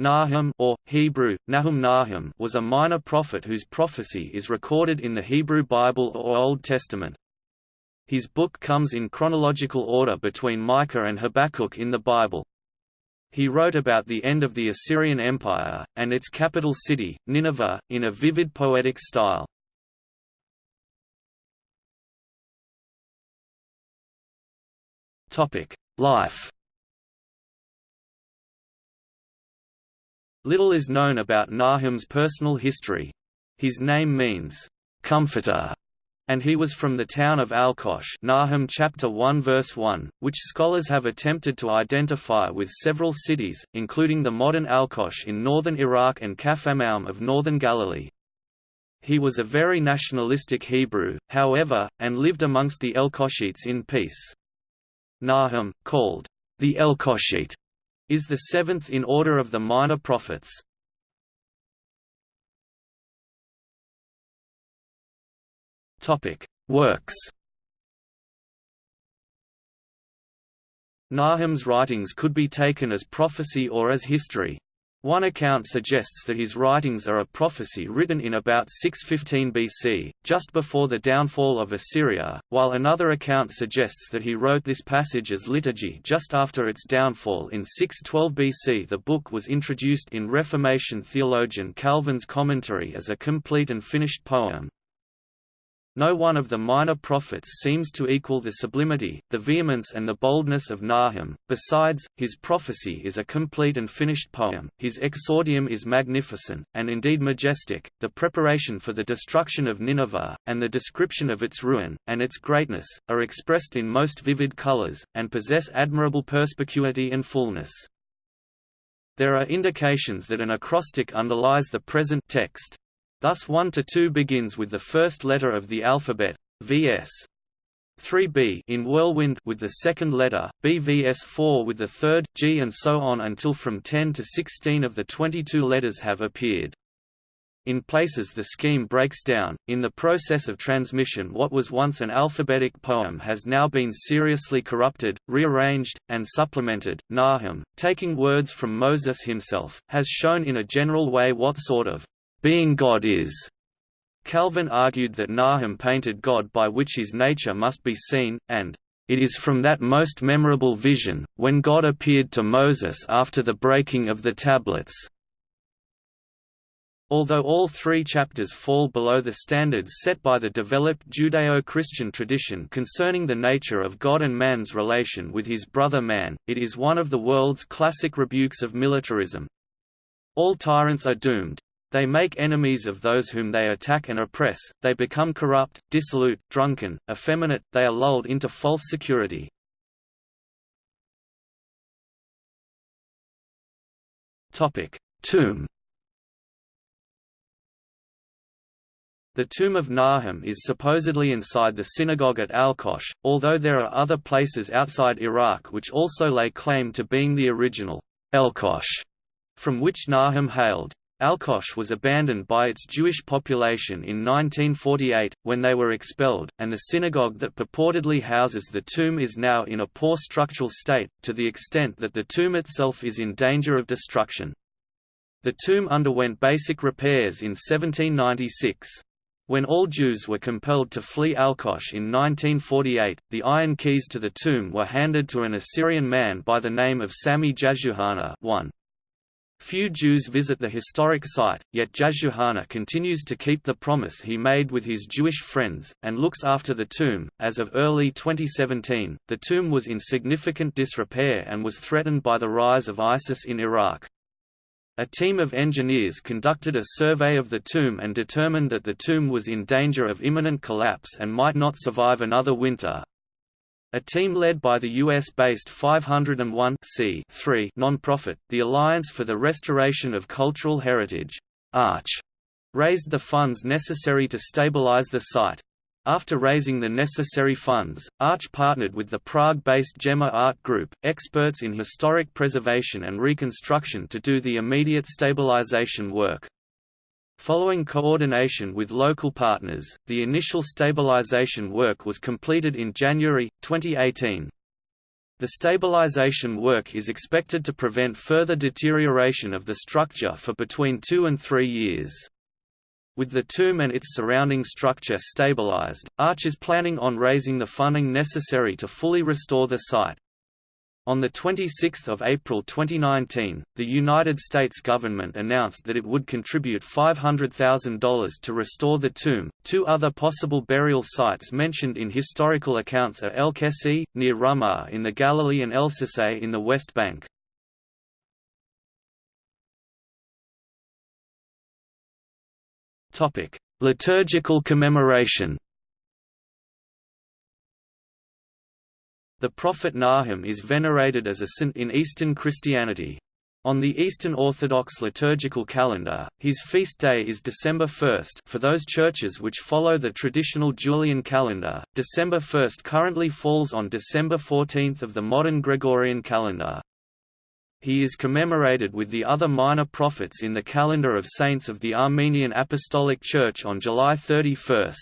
Nahum or, Hebrew, Nahum Nahum was a minor prophet whose prophecy is recorded in the Hebrew Bible or Old Testament. His book comes in chronological order between Micah and Habakkuk in the Bible. He wrote about the end of the Assyrian Empire, and its capital city, Nineveh, in a vivid poetic style. Life Little is known about Nahum's personal history. His name means, "...comforter", and he was from the town of Alkosh Nahum chapter 1 verse 1, which scholars have attempted to identify with several cities, including the modern Alkosh in northern Iraq and Capernaum of northern Galilee. He was a very nationalistic Hebrew, however, and lived amongst the Elkoshites in peace. Nahum, called the Elkoshite, is the seventh in order of the minor prophets. Works Nahum's writings could be taken as prophecy or as history. One account suggests that his writings are a prophecy written in about 615 BC, just before the downfall of Assyria, while another account suggests that he wrote this passage as liturgy just after its downfall in 612 BC. The book was introduced in Reformation theologian Calvin's commentary as a complete and finished poem, no one of the minor prophets seems to equal the sublimity, the vehemence and the boldness of Nahum, besides, his prophecy is a complete and finished poem, his exordium is magnificent, and indeed majestic, the preparation for the destruction of Nineveh, and the description of its ruin, and its greatness, are expressed in most vivid colors, and possess admirable perspicuity and fullness. There are indications that an acrostic underlies the present text, Thus 1 to 2 begins with the first letter of the alphabet, vs. 3b in Whirlwind with the second letter, bvs4 with the third, G and so on until from 10 to 16 of the 22 letters have appeared. In places the scheme breaks down. In the process of transmission what was once an alphabetic poem has now been seriously corrupted, rearranged, and supplemented. Nahum, taking words from Moses himself, has shown in a general way what sort of being God is. Calvin argued that Nahum painted God by which his nature must be seen, and it is from that most memorable vision, when God appeared to Moses after the breaking of the tablets. Although all three chapters fall below the standards set by the developed Judeo-Christian tradition concerning the nature of God and man's relation with his brother man, it is one of the world's classic rebukes of militarism. All tyrants are doomed, they make enemies of those whom they attack and oppress, they become corrupt, dissolute, drunken, effeminate, they are lulled into false security. Tomb The tomb of Nahum is supposedly inside the synagogue at Al-Kosh, although there are other places outside Iraq which also lay claim to being the original Elkosh from which Nahum hailed. Alkosh was abandoned by its Jewish population in 1948, when they were expelled, and the synagogue that purportedly houses the tomb is now in a poor structural state, to the extent that the tomb itself is in danger of destruction. The tomb underwent basic repairs in 1796. When all Jews were compelled to flee Alkosh in 1948, the iron keys to the tomb were handed to an Assyrian man by the name of Sami Jashuhana 1. Few Jews visit the historic site, yet Jashuhana continues to keep the promise he made with his Jewish friends, and looks after the tomb. As of early 2017, the tomb was in significant disrepair and was threatened by the rise of ISIS in Iraq. A team of engineers conducted a survey of the tomb and determined that the tomb was in danger of imminent collapse and might not survive another winter, a team led by the US-based 501 nonprofit, the Alliance for the Restoration of Cultural Heritage Arch, raised the funds necessary to stabilize the site. After raising the necessary funds, Arch partnered with the Prague-based GEMA Art Group, experts in historic preservation and reconstruction to do the immediate stabilization work. Following coordination with local partners, the initial stabilization work was completed in January, 2018. The stabilization work is expected to prevent further deterioration of the structure for between two and three years. With the tomb and its surrounding structure stabilized, Arch is planning on raising the funding necessary to fully restore the site. On 26 April 2019, the United States government announced that it would contribute $500,000 to restore the tomb. Two other possible burial sites mentioned in historical accounts are El Kessi, near Ramah in the Galilee and El Sisay in the West Bank. Liturgical commemoration The prophet Nahum is venerated as a saint in Eastern Christianity. On the Eastern Orthodox liturgical calendar, his feast day is December 1 for those churches which follow the traditional Julian calendar. December 1 currently falls on December 14 of the modern Gregorian calendar. He is commemorated with the other minor prophets in the calendar of saints of the Armenian Apostolic Church on July 31.